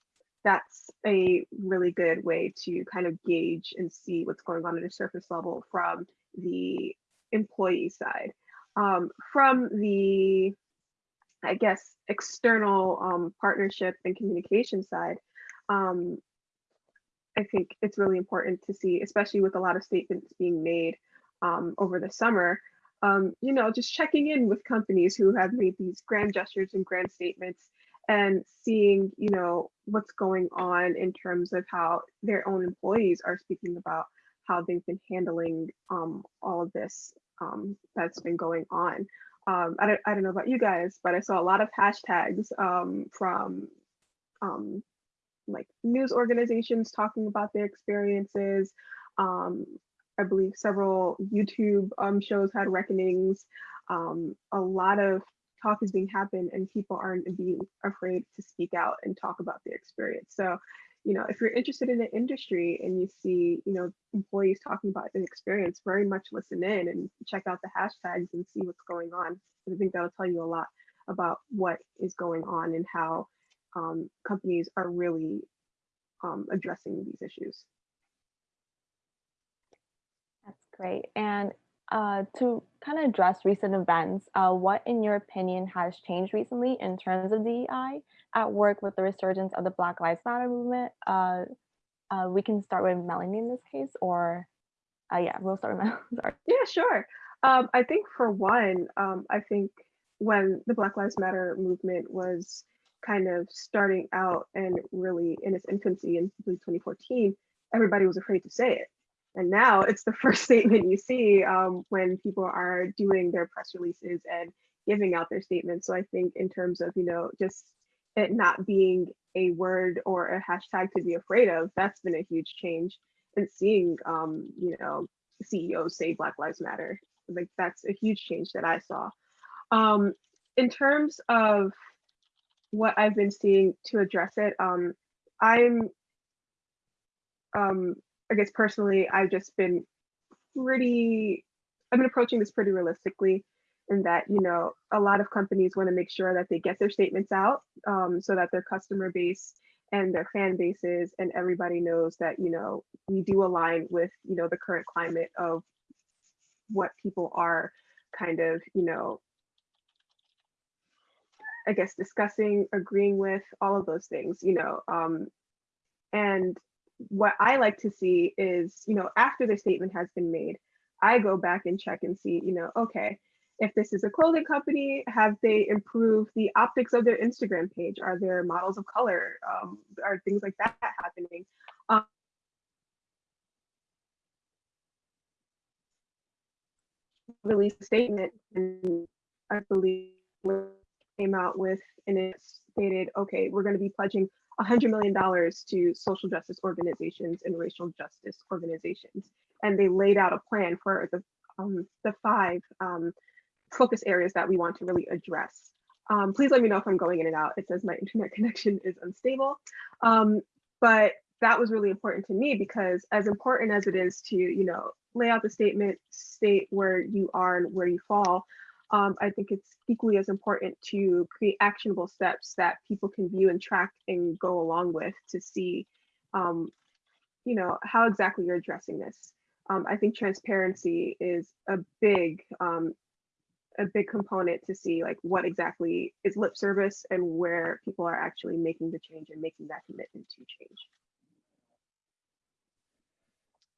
that's a really good way to kind of gauge and see what's going on at a surface level from the employee side. Um, from the, I guess, external um, partnership and communication side, um, I think it's really important to see, especially with a lot of statements being made um, over the summer, um, you know, just checking in with companies who have made these grand gestures and grand statements and seeing, you know, what's going on in terms of how their own employees are speaking about how they've been handling um, all of this um, that's been going on. Um, I, don't, I don't know about you guys, but I saw a lot of hashtags um, from like news organizations talking about their experiences. Um, I believe several YouTube um, shows had reckonings. Um, a lot of talk is being happened and people aren't being afraid to speak out and talk about their experience. So, you know, if you're interested in the industry and you see, you know, employees talking about their experience, very much listen in and check out the hashtags and see what's going on. I think that'll tell you a lot about what is going on and how um, companies are really um, addressing these issues. That's great. And uh, to kind of address recent events, uh, what, in your opinion, has changed recently in terms of DEI at work with the resurgence of the Black Lives Matter movement? Uh, uh we can start with Melanie in this case, or uh, yeah, we'll start with Melanie. Sorry. Yeah, sure. Um, I think for one, um, I think when the Black Lives Matter movement was kind of starting out and really in its infancy in 2014, everybody was afraid to say it. And now it's the first statement you see um, when people are doing their press releases and giving out their statements. So I think in terms of, you know, just it not being a word or a hashtag to be afraid of, that's been a huge change. And seeing, um, you know, CEOs say Black Lives Matter, like that's a huge change that I saw. Um, in terms of what I've been seeing to address it, um, I'm um, I guess personally, I've just been pretty, I've been approaching this pretty realistically in that, you know, a lot of companies want to make sure that they get their statements out um, so that their customer base and their fan bases and everybody knows that, you know, we do align with, you know, the current climate of what people are kind of, you know, I guess discussing, agreeing with, all of those things, you know. Um, and what I like to see is, you know, after the statement has been made, I go back and check and see, you know, okay, if this is a clothing company, have they improved the optics of their Instagram page? Are there models of color? Um, are things like that happening? Um, released a statement and I believe came out with and it stated, okay, we're going to be pledging $100 million to social justice organizations and racial justice organizations. And they laid out a plan for the, um, the five um, focus areas that we want to really address. Um, please let me know if I'm going in and out. It says my internet connection is unstable. Um, but that was really important to me because as important as it is to, you know, lay out the statement, state where you are and where you fall, um, I think it's equally as important to create actionable steps that people can view and track and go along with to see, um, you know, how exactly you're addressing this. Um, I think transparency is a big, um, a big component to see like what exactly is lip service and where people are actually making the change and making that commitment to change.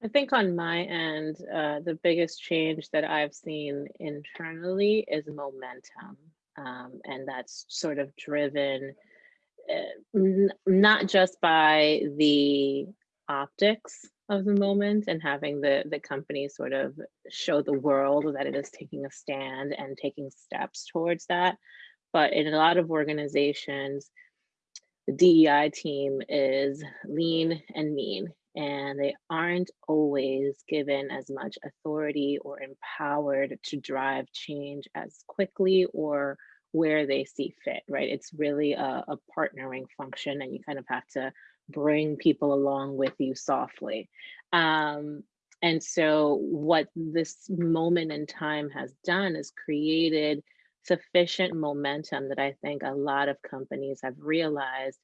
I think on my end, uh, the biggest change that I've seen internally is momentum. Um, and that's sort of driven uh, not just by the optics of the moment and having the, the company sort of show the world that it is taking a stand and taking steps towards that. But in a lot of organizations, the DEI team is lean and mean and they aren't always given as much authority or empowered to drive change as quickly or where they see fit, right? It's really a, a, partnering function and you kind of have to bring people along with you softly. Um, and so what this moment in time has done is created sufficient momentum that I think a lot of companies have realized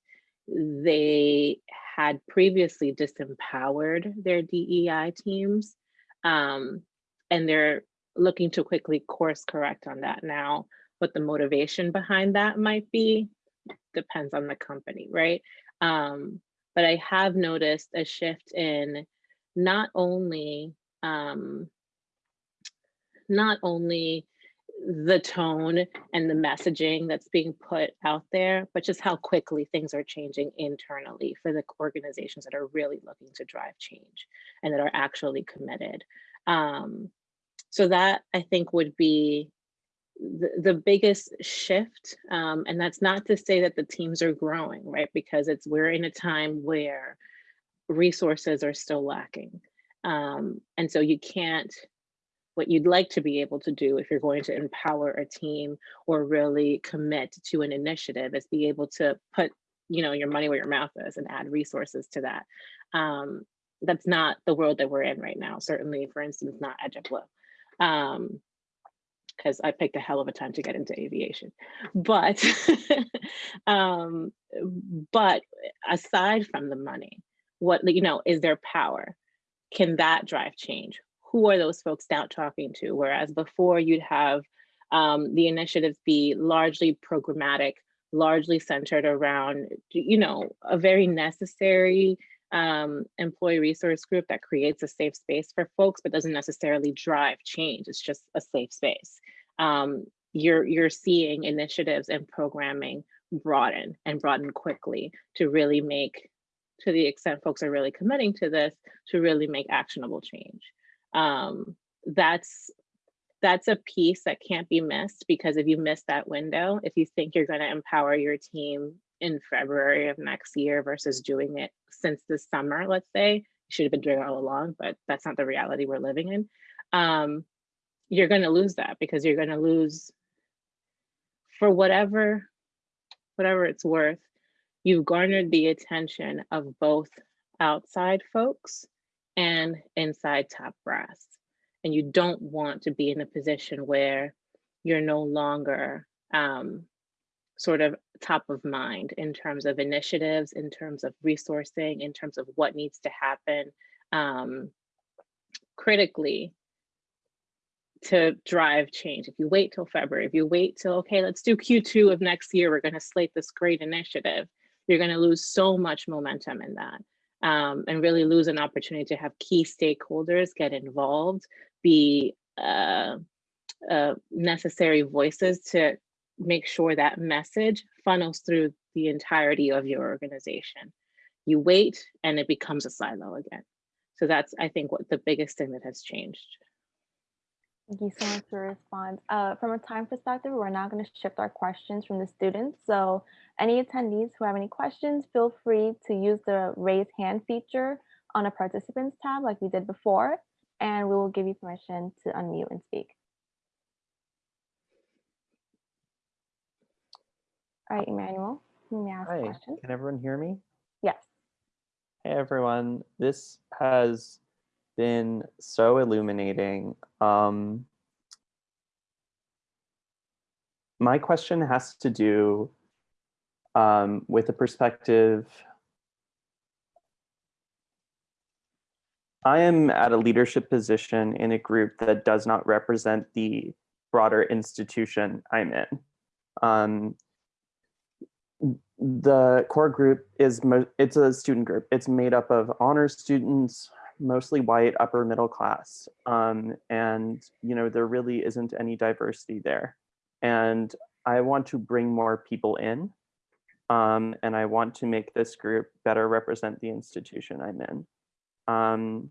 they had previously disempowered their DEI teams, um, and they're looking to quickly course correct on that now. What the motivation behind that might be depends on the company, right? Um, but I have noticed a shift in not only um, not only the tone and the messaging that's being put out there, but just how quickly things are changing internally for the organizations that are really looking to drive change and that are actually committed. Um, so that I think would be the, the biggest shift. Um, and that's not to say that the teams are growing, right? Because it's we're in a time where resources are still lacking. Um, and so you can't what you'd like to be able to do if you're going to empower a team or really commit to an initiative is be able to put you know your money where your mouth is and add resources to that. Um, that's not the world that we're in right now certainly for instance not JetBlue um because I picked a hell of a time to get into aviation. But um but aside from the money what you know is there power? Can that drive change who are those folks now talking to? Whereas before you'd have um, the initiatives be largely programmatic, largely centered around, you know, a very necessary um, employee resource group that creates a safe space for folks, but doesn't necessarily drive change. It's just a safe space. Um, you're, you're seeing initiatives and programming broaden and broaden quickly to really make, to the extent folks are really committing to this, to really make actionable change um, that's that's a piece that can't be missed because if you miss that window, if you think you're going to empower your team in February of next year versus doing it since the summer, let's say, you should have been doing it all along, but that's not the reality we're living in. Um, you're going to lose that because you're going to lose for whatever, whatever it's worth, you've garnered the attention of both outside folks and inside top brass. And you don't want to be in a position where you're no longer um, sort of top of mind in terms of initiatives, in terms of resourcing, in terms of what needs to happen um, critically to drive change. If you wait till February, if you wait till, okay, let's do Q2 of next year, we're gonna slate this great initiative, you're gonna lose so much momentum in that um, and really lose an opportunity to have key stakeholders get involved, be uh, uh, necessary voices to make sure that message funnels through the entirety of your organization. You wait and it becomes a silo again. So that's, I think, what the biggest thing that has changed. Thank you so much for your response. Uh, from a time perspective, we're now going to shift our questions from the students. So any attendees who have any questions, feel free to use the raise hand feature on a participants tab like we did before, and we will give you permission to unmute and speak. All right, Emmanuel, you may ask a Hi, question. can everyone hear me? Yes. Hey everyone, this has been so illuminating. Um, my question has to do um, with a perspective. I am at a leadership position in a group that does not represent the broader institution I'm in. Um, the core group is it's a student group. It's made up of honor students, mostly white, upper middle class. Um, and, you know, there really isn't any diversity there. And I want to bring more people in. Um, and I want to make this group better represent the institution I'm in. Um,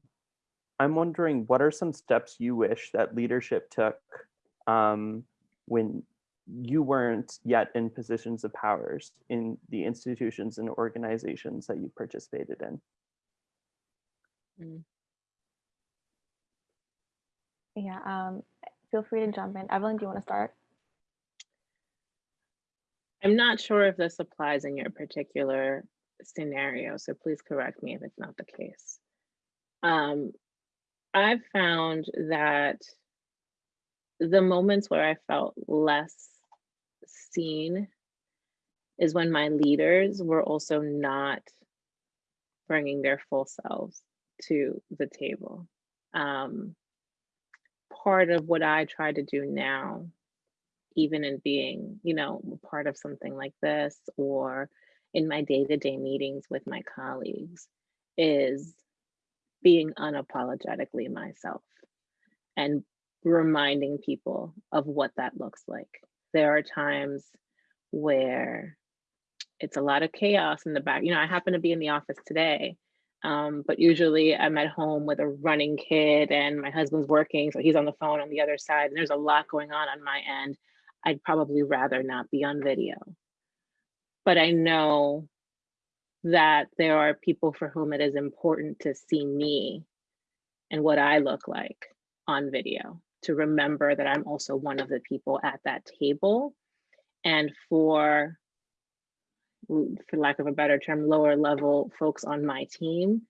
I'm wondering what are some steps you wish that leadership took um, when you weren't yet in positions of powers in the institutions and organizations that you participated in? Mm. Yeah, um, feel free to jump in. Evelyn, do you want to start? I'm not sure if this applies in your particular scenario, so please correct me if it's not the case. Um, I've found that the moments where I felt less seen is when my leaders were also not bringing their full selves to the table. Um, part of what I try to do now, even in being, you know, part of something like this or in my day-to-day meetings with my colleagues is being unapologetically myself and reminding people of what that looks like. There are times where it's a lot of chaos in the back. You know, I happen to be in the office today, um, but usually I'm at home with a running kid and my husband's working, so he's on the phone on the other side. And there's a lot going on on my end. I'd probably rather not be on video. But I know that there are people for whom it is important to see me and what I look like on video, to remember that I'm also one of the people at that table. And for, for lack of a better term, lower level folks on my team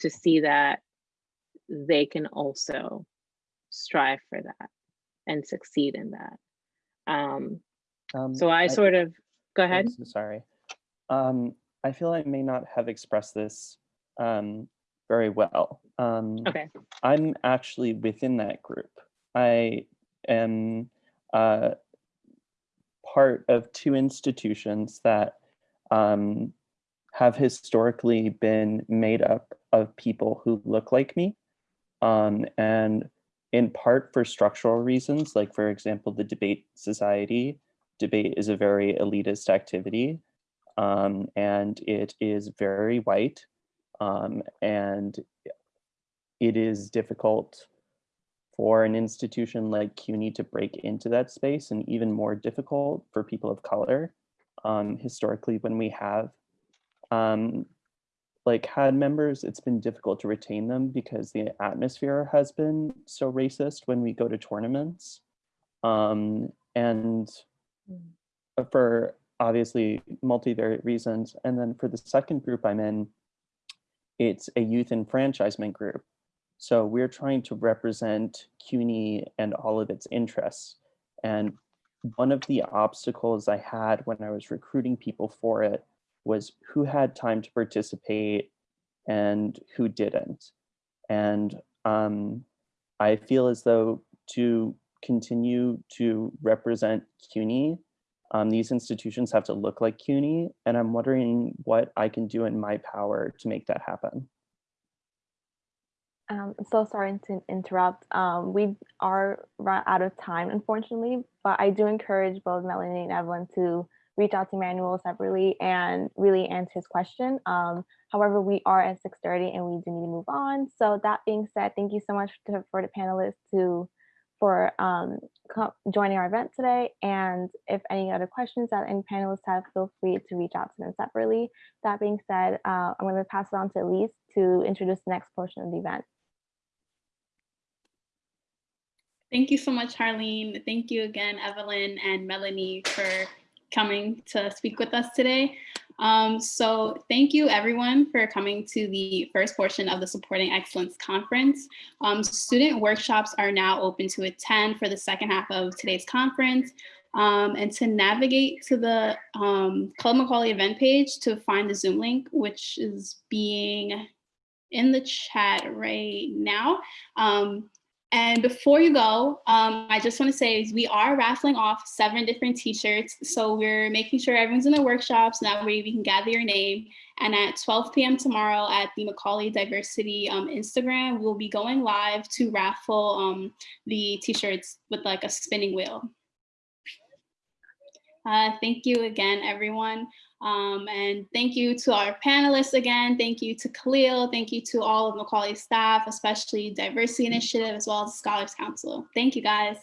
to see that they can also strive for that and succeed in that. Um, Um, so I sort of, go I'm ahead. sorry. Um, I feel I may not have expressed this um, very well. Um, Okay, I'm actually within that group. I am uh, part of two institutions that um, have historically been made up of people who look like me. Um, and in part for structural reasons, like for example, the debate society, debate is a very elitist activity um, and it is very white um, and it is difficult for an institution like CUNY to break into that space and even more difficult for people of color. Um, historically, when we have um, like had members, it's been difficult to retain them because the atmosphere has been so racist when we go to tournaments. Um, and for obviously multivariate reasons. And then for the second group I'm in, it's a youth enfranchisement group. So we're trying to represent CUNY and all of its interests. And one of the obstacles I had when I was recruiting people for it was who had time to participate and who didn't. And um, I feel as though to continue to represent CUNY, um, these institutions have to look like CUNY, and I'm wondering what I can do in my power to make that happen. Um, so sorry to interrupt. Um, we are run out of time, unfortunately, but I do encourage both Melanie and Evelyn to reach out to Manuel separately and really answer his question. Um, however, we are at 6.30 and we do need to move on. So that being said, thank you so much to, for the panelists to for um, joining our event today. And if any other questions that any panelists have, feel free to reach out to them separately. That being said, uh, I'm going to pass it on to Elise to introduce the next portion of the event. Thank you so much, Harleen. Thank you again, Evelyn and Melanie, for coming to speak with us today. Um, so thank you everyone for coming to the first portion of the Supporting Excellence Conference. Um, student workshops are now open to attend for the second half of today's conference. Um, and to navigate to the um, Club Macaulay event page to find the Zoom link, which is being in the chat right now. Um, and before you go, um, I just want to say we are raffling off seven different t-shirts. So we're making sure everyone's in the workshops. That way we can gather your name. And at 12 p.m. tomorrow at the Macaulay Diversity um, Instagram, we'll be going live to raffle um, the t-shirts with like a spinning wheel. Uh, thank you again, everyone. Um, and thank you to our panelists again. Thank you to Khaleel. Thank you to all of Macaulay staff, especially Diversity Initiative, as well as Scholars Council. Thank you, guys.